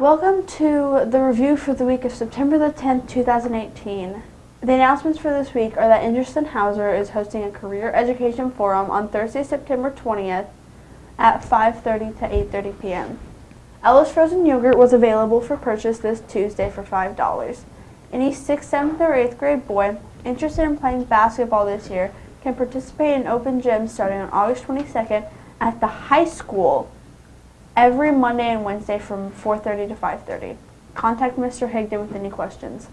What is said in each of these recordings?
Welcome to the review for the week of September the 10th, 2018. The announcements for this week are that Ingersoll Hauser is hosting a career education forum on Thursday, September 20th at 5.30 to 8.30 p.m. Ellis frozen yogurt was available for purchase this Tuesday for $5. Any 6th, 7th, or 8th grade boy interested in playing basketball this year can participate in open gym starting on August 22nd at the high school every Monday and Wednesday from 4.30 to 5.30. Contact Mr. Higdon with any questions.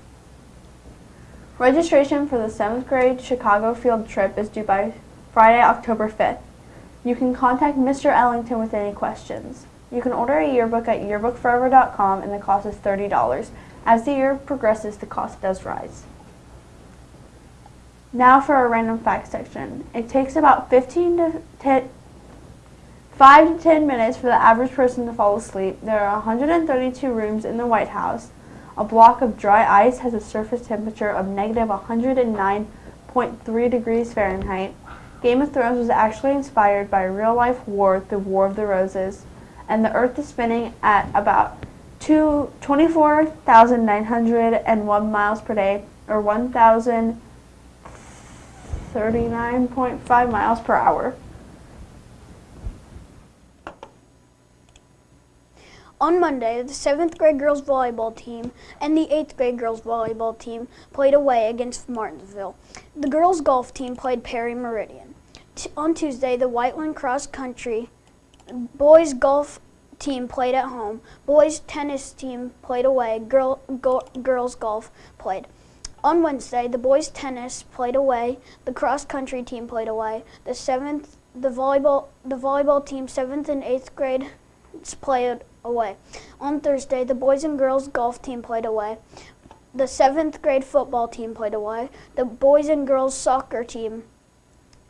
Registration for the 7th grade Chicago field trip is due by Friday, October 5th. You can contact Mr. Ellington with any questions. You can order a yearbook at yearbookforever.com and the cost is $30. As the year progresses, the cost does rise. Now for our random fact section. It takes about 15 to 10, 5 to 10 minutes for the average person to fall asleep. There are 132 rooms in the White House. A block of dry ice has a surface temperature of negative 109.3 degrees Fahrenheit. Game of Thrones was actually inspired by a real-life war, the War of the Roses, and the Earth is spinning at about 24,901 miles per day, or 1,039.5 miles per hour. On Monday, the 7th grade girls volleyball team and the 8th grade girls volleyball team played away against Martinsville. The girls golf team played Perry Meridian. T on Tuesday, the Whiteland cross country boys golf team played at home. Boys tennis team played away. Girl, go, girls golf played. On Wednesday, the boys tennis played away. The cross country team played away. The seventh, the volleyball, the volleyball team, seventh and eighth grade, played away. On Thursday, the boys and girls golf team played away. The seventh grade football team played away. The boys and girls soccer team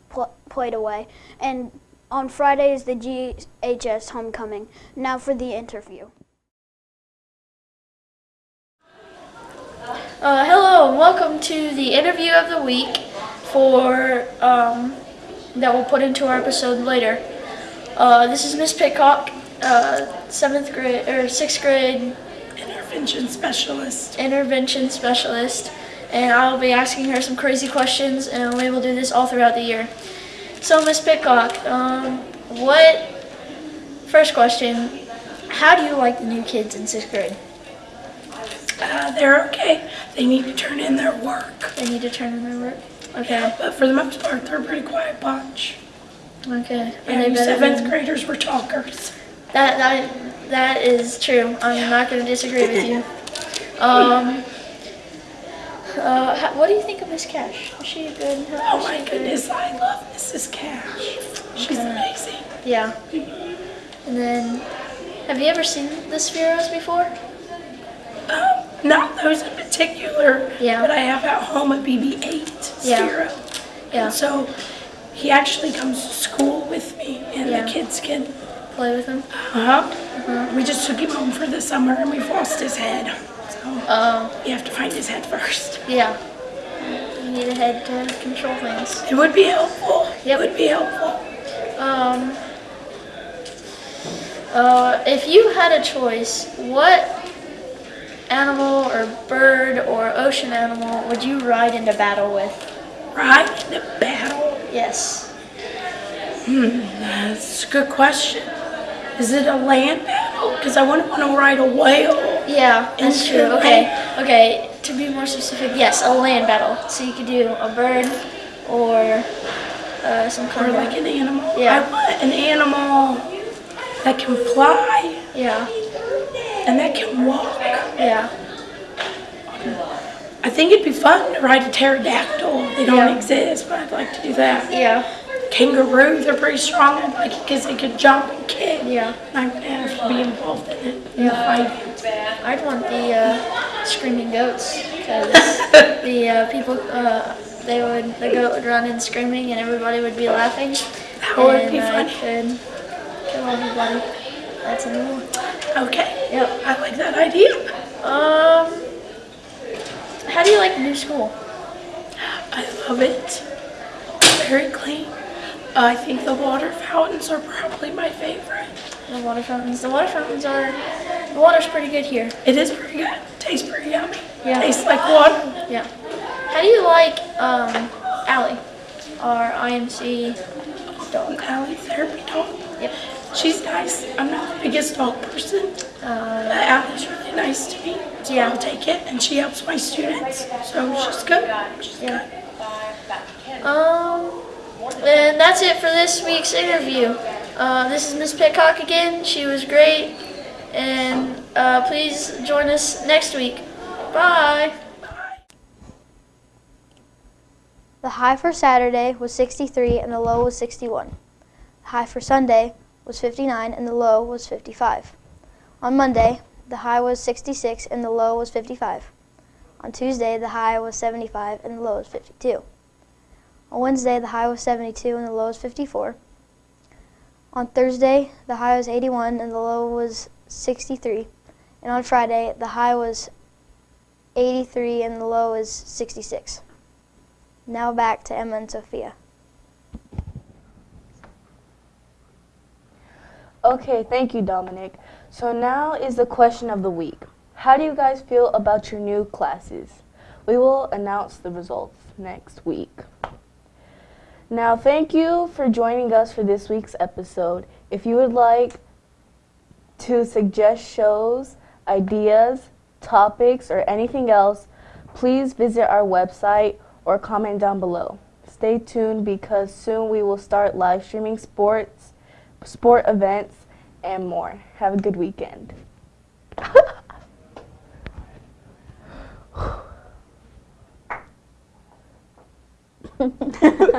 pl played away. And on Friday is the GHS homecoming. Now for the interview. Uh, hello and welcome to the interview of the week for um, that we'll put into our episode later. Uh, this is Miss Pitcock uh, seventh grade or sixth grade intervention specialist. Intervention specialist, and I'll be asking her some crazy questions, and we will do this all throughout the year. So, Miss Pitcock, um, what? First question: How do you like the new kids in sixth grade? Uh, they're okay. They need to turn in their work. They need to turn in their work. Okay. Yeah, but for the most part, they're a pretty quiet bunch. Okay. And, and seventh graders were talkers. That that that is true. I'm not going to disagree with you. Um, uh, what do you think of Miss Cash? Is she good? Oh my goodness, I love Mrs. Cash. She's okay. amazing. Yeah. And then, have you ever seen the Spheros before? Um, not those in particular. Yeah. But I have at home a BB-8 Sphero. Yeah. Yeah. And so he actually comes to school with me, and yeah. the kids can play with him? Uh-huh. Uh -huh. We just took him home for the summer and we've lost his head. So um, you have to find his head first. Yeah. You need a head to control things. It would be helpful. Yep. It would be helpful. Um, uh, if you had a choice, what animal or bird or ocean animal would you ride into battle with? Ride into battle? Yes. Hmm, that's a good question. Is it a land battle? Because I wouldn't want to ride a whale. Yeah, that's true. Okay, okay. To be more specific, yes, a land battle. So you could do a bird or uh, some kind or like an animal. Yeah. I want an animal that can fly. Yeah. And that can walk. Yeah. I think it'd be fun to ride a pterodactyl. They don't yeah. exist, but I'd like to do that. Yeah kangaroos are pretty strong like because they could jump and kick. Yeah. And I would have to be involved in it. In yeah. I'd want the uh, screaming goats because the uh, people, uh, they would, the goat would run in screaming and everybody would be laughing. That would be funny. could kill everybody. That's a new one. Okay. Yep. I like that idea. Um, how do you like the new school? I love it. Very clean. I think the water fountains are probably my favorite. The water fountains. The water fountains are. The water's pretty good here. It is pretty good. Tastes pretty yummy. Yeah. Tastes like water. Yeah. How do you like um, Allie, our IMC dog? Allie therapy dog. Yep. She's nice. I'm not the biggest dog person. Uh, But Allie's really nice to me. So Yeah. I'll take it. And she helps my students. So she's good. She's Yeah. good. Um, and that's it for this week's interview. Uh, this is Miss Pitcock again. She was great. And uh, please join us next week. Bye. The high for Saturday was 63 and the low was 61. The high for Sunday was 59 and the low was 55. On Monday, the high was 66 and the low was 55. On Tuesday, the high was 75 and the low was 52. On Wednesday, the high was 72 and the low was 54. On Thursday, the high was 81 and the low was 63. And on Friday, the high was 83 and the low is 66. Now back to Emma and Sophia. Okay, thank you, Dominic. So now is the question of the week. How do you guys feel about your new classes? We will announce the results next week. Now, thank you for joining us for this week's episode. If you would like to suggest shows, ideas, topics, or anything else, please visit our website or comment down below. Stay tuned because soon we will start live streaming sports, sport events, and more. Have a good weekend.